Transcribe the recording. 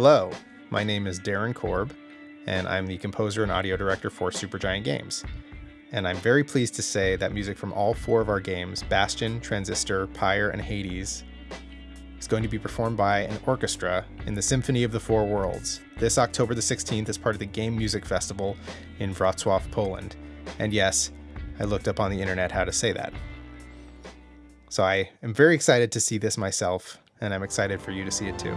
Hello, my name is Darren Korb, and I'm the composer and audio director for Supergiant Games. And I'm very pleased to say that music from all four of our games, Bastion, Transistor, Pyre, and Hades, is going to be performed by an orchestra in the Symphony of the Four Worlds this October the 16th as part of the Game Music Festival in Wrocław, Poland. And yes, I looked up on the internet how to say that. So I am very excited to see this myself, and I'm excited for you to see it too.